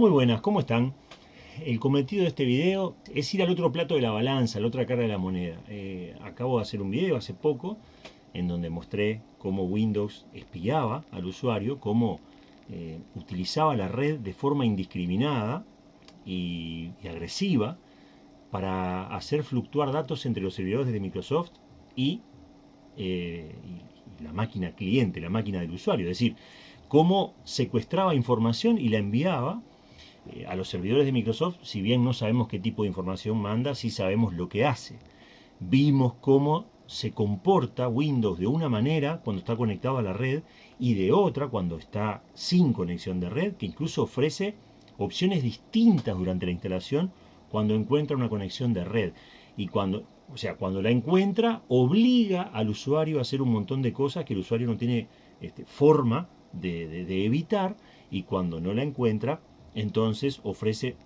Muy buenas, ¿cómo están? El cometido de este video es ir al otro plato de la balanza, a la otra cara de la moneda. Eh, acabo de hacer un video hace poco en donde mostré cómo Windows espiaba al usuario, cómo eh, utilizaba la red de forma indiscriminada y, agresiva para hacer fluctuar datos entre los servidores de Microsoft y, eh, y la máquina cliente, la máquina del usuario. Es decir, cómo secuestraba información y la enviaba eh, a los servidores de Microsoft, si bien no sabemos qué tipo de información manda, sí sabemos lo que hace. Vimos cómo se comporta Windows de una manera cuando está conectado a la red y de otra cuando está sin conexión de red, que incluso ofrece opciones distintas durante la instalación cuando encuentra una conexión de red. Y cuando, o sea, cuando la encuentra, obliga al usuario a hacer un montón de cosas que el usuario no tiene este, forma de, evitar y cuando no la encuentra, entonces ofrece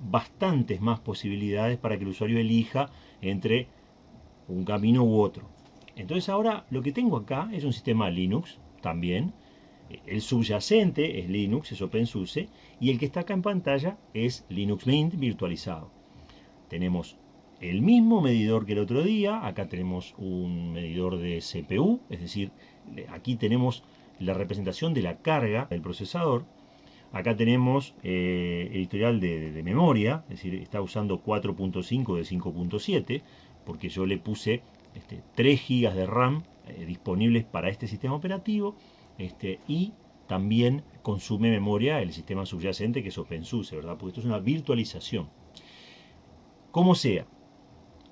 bastantes más posibilidades para que el usuario elija entre un camino u otro. Entonces ahora lo que tengo acá es un sistema Linux también. El subyacente es Linux, es OpenSUSE, y el que está acá en pantalla es Linux Mint virtualizado. Tenemos el mismo medidor que el otro día, acá tenemos un medidor de CPU, es decir, aquí tenemos la representación de la carga del procesador. Acá tenemos eh, el historial de, memoria, es decir, está usando 4.5 de 5.7, porque yo le puse este, 3 GB de RAM eh, disponibles para este sistema operativo, este, y también consume memoria el sistema subyacente que es OpenSUSE, ¿verdad? Porque esto es una virtualización. Como sea,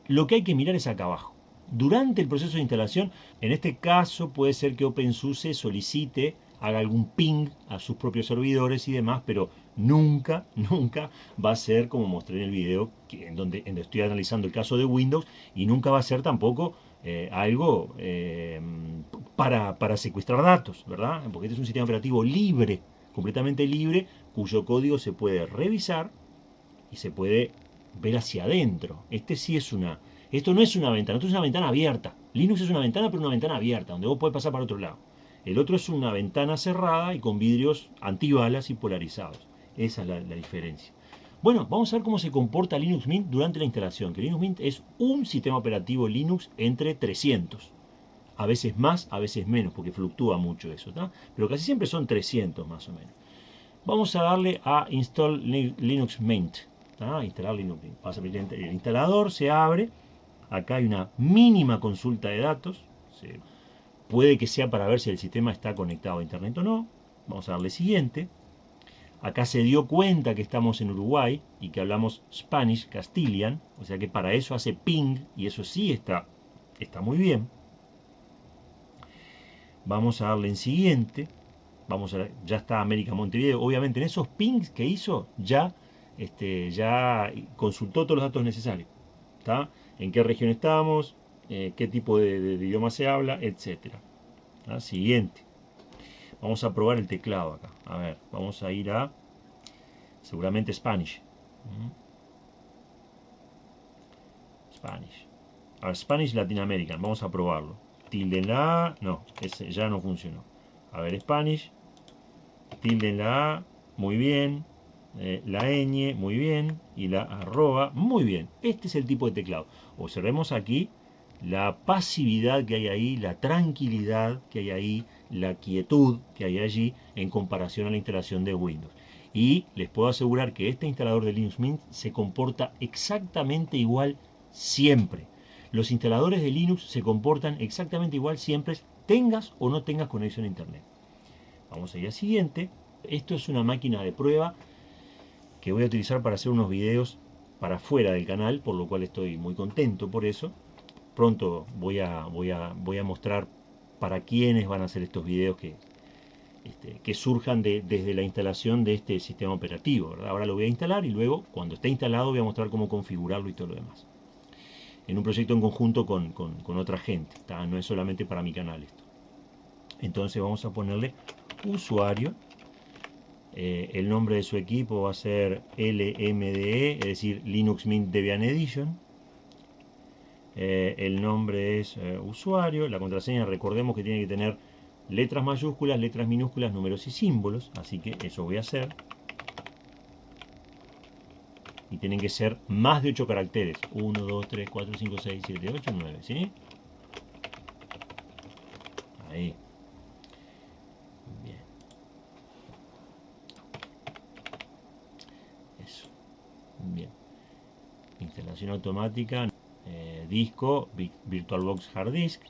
lo que hay que mirar es acá abajo durante el proceso de instalación. En este caso puede ser que OpenSUSE solicite, haga algún ping a sus propios servidores y demás, pero nunca, nunca va a ser como mostré en el video en, donde, estoy analizando el caso de Windows y nunca va a ser tampoco eh, algo eh, para, para secuestrar datos, ¿verdad? Porque este es un sistema operativo libre, completamente libre, cuyo código se puede revisar y se puede ver hacia adentro. Este sí es una esto no es una ventana, esto es una ventana abierta. Linux es una ventana, pero una ventana abierta, donde vos podés pasar para otro lado. El otro es una ventana cerrada y con vidrios antibalas y polarizados. Esa es la, diferencia. Bueno, vamos a ver cómo se comporta Linux Mint durante la instalación. Que Linux Mint es un sistema operativo Linux entre 300. A veces más, a veces menos, porque fluctúa mucho eso. Pero casi siempre son 300 más o menos. Vamos a darle a Install Linux Mint. Instalar Linux Mint. el instalador, se abre Acá hay una mínima consulta de datos. Puede que sea para ver si el sistema está conectado a internet o no. Vamos a darle siguiente. Acá se dio cuenta que estamos en Uruguay y que hablamos Spanish, Castilian. O sea que para eso hace ping y eso sí está, está muy bien. Vamos a darle en siguiente. Vamos a, ya está América Montevideo. Obviamente en esos pings que hizo ya, este, ya consultó todos los datos necesarios. ¿Está? en qué región estamos, eh, qué tipo de, idioma se habla, etc. ¿Ah? Siguiente. Vamos a probar el teclado acá. A ver, vamos a ir a seguramente Spanish. Spanish. A Spanish Latin American. Vamos a probarlo. Tilde en la A. No, ese ya no funcionó. A ver, Spanish. Tilde en la A. Muy bien. Eh, la ñ, muy bien, y la arroba, muy bien. Este es el tipo de teclado. Observemos aquí la pasividad que hay ahí, la tranquilidad que hay ahí, la quietud que hay allí en comparación a la instalación de Windows. Y les puedo asegurar que este instalador de Linux Mint se comporta exactamente igual siempre. Los instaladores de Linux se comportan exactamente igual siempre, tengas o no tengas conexión a Internet. Vamos a ir al siguiente. Esto es una máquina de prueba que voy a utilizar para hacer unos videos para fuera del canal, por lo cual estoy muy contento por eso. Pronto voy a, mostrar para quiénes van a hacer estos videos que, este, surjan desde la instalación de este sistema operativo. Ahora lo voy a instalar y luego, cuando esté instalado, voy a mostrar cómo configurarlo y todo lo demás. En un proyecto en conjunto con, con otra gente. No es solamente para mi canal esto. Entonces vamos a ponerle usuario eh, el nombre de su equipo va a ser LMDE, es decir, Linux Mint Debian Edition. Eh, el nombre es eh, usuario, la contraseña recordemos que tiene que tener letras mayúsculas, letras minúsculas, números y símbolos, así que eso voy a hacer. y tienen que ser más de 8 caracteres. 1, 2, 3, 4, 5, 6, 7, 8, 9, ¿sí? Ahí. Bien. Eso. Bien. Instalación automática, eh, disco, VirtualBox Hard Disk.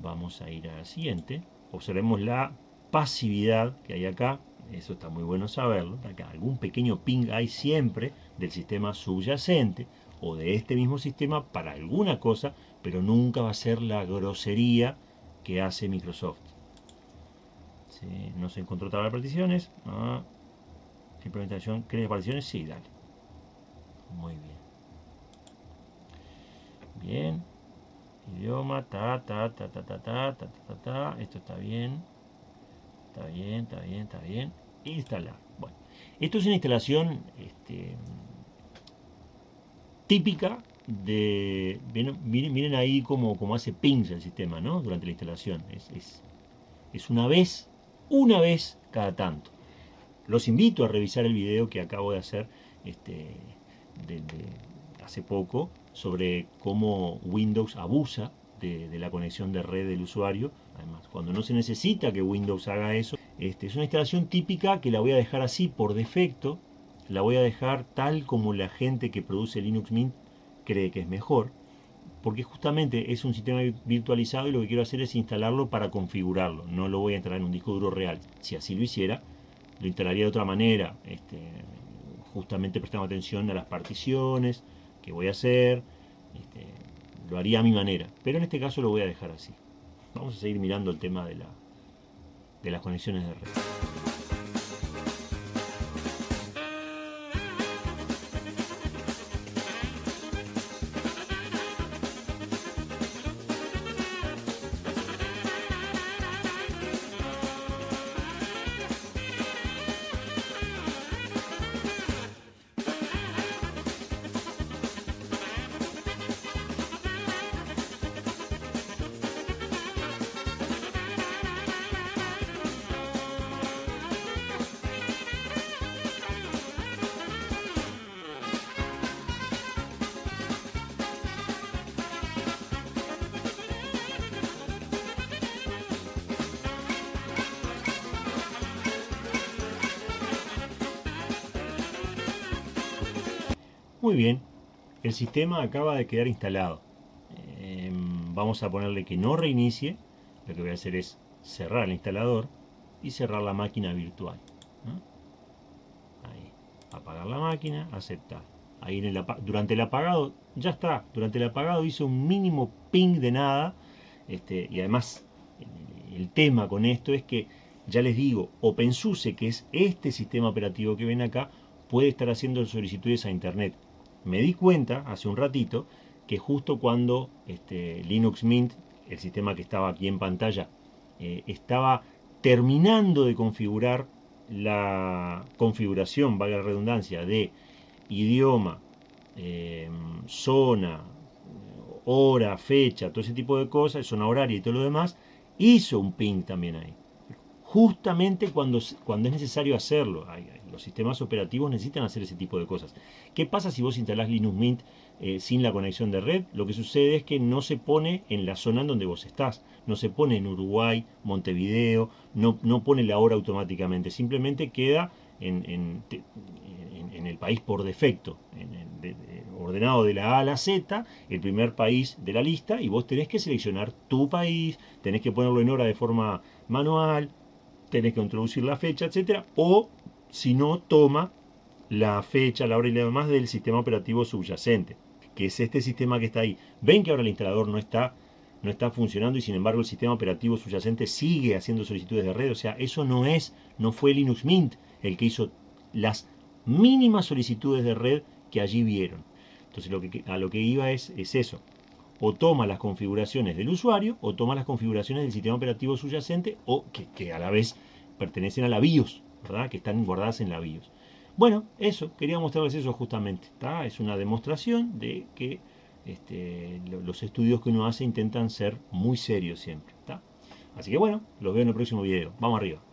Vamos a ir a la siguiente. Observemos la pasividad que hay acá eso está muy bueno saberlo, acá algún pequeño ping hay siempre del sistema subyacente o de este mismo sistema para alguna cosa, pero nunca va a ser la grosería que hace Microsoft. No se encontró tabla de particiones. Ah. Implementación, ¿crees particiones? Sí, dale. Muy bien. Bien. Idioma, ta, ta, ta, ta, ta, ta, ta, ta, ta. Esto está bien. Está bien, está bien, está bien. Instalar. Bueno, esto es una instalación este, típica de... Miren, ahí cómo, hace pings el sistema, ¿no? Durante la instalación. Es, es, una vez, una vez cada tanto. Los invito a revisar el video que acabo de hacer este, hace poco sobre cómo Windows abusa de, la conexión de red del usuario. Además, cuando no se necesita que Windows haga eso, este, es una instalación típica que la voy a dejar así por defecto. La voy a dejar tal como la gente que produce Linux Mint cree que es mejor. Porque justamente es un sistema virtualizado y lo que quiero hacer es instalarlo para configurarlo. No lo voy a instalar en un disco duro real. Si así lo hiciera, lo instalaría de otra manera. Este, justamente prestando atención a las particiones voy a hacer. Este, lo haría a mi manera, pero en este caso lo voy a dejar así. Vamos a seguir mirando el tema de, la, de las conexiones de red. Muy bien, el sistema acaba de quedar instalado. Em, vamos a ponerle que no reinicie. Lo que voy a hacer es cerrar el instalador y cerrar la máquina virtual. Apagar la máquina, aceptar. Ahí en el, durante el apagado, ya está. Durante el apagado hizo un mínimo ping de nada. Este, y además, el tema con esto es que, ya les digo, OpenSUSE, que es este sistema operativo que ven acá, puede estar haciendo solicitudes a Internet me di cuenta hace un ratito que justo cuando este, Linux Mint, el sistema que estaba aquí en pantalla, eh, estaba terminando de configurar la configuración, valga la redundancia, de idioma, em, zona, hora, fecha, todo ese tipo de cosas, zona horaria y todo lo demás, hizo un ping también ahí. Justamente cuando, cuando es necesario hacerlo los sistemas operativos necesitan hacer ese tipo de cosas. ¿Qué pasa si vos instalás Linux Mint eh, sin la conexión de red? Lo que sucede es que no se pone en la zona en donde vos estás. No se pone en Uruguay, Montevideo, no, no pone la hora automáticamente. Simplemente queda en, en, el país por defecto, ordenado de la A a la Z, el primer país de la lista, y vos tenés que seleccionar tu país, tenés que ponerlo en hora de forma manual, tenés que introducir la fecha, etcétera, o si no toma la fecha, la hora y demás del sistema operativo subyacente, que es este sistema que está ahí. Ven que ahora el instalador no está, no está funcionando y sin embargo el sistema operativo subyacente sigue haciendo solicitudes de red. O sea, eso no es, no fue Linux Mint el que hizo las mínimas solicitudes de red que allí vieron. Entonces lo que, a lo que iba es, es eso. O toma las configuraciones del usuario o toma las configuraciones del sistema operativo subyacente o que, a la vez pertenecen a la BIOS que están guardadas en la BIOS. Bueno, eso, quería mostrarles eso justamente. Es una demostración de que este, los estudios que uno hace intentan ser muy serios siempre. Así que bueno, los veo en el próximo video. Vamos arriba.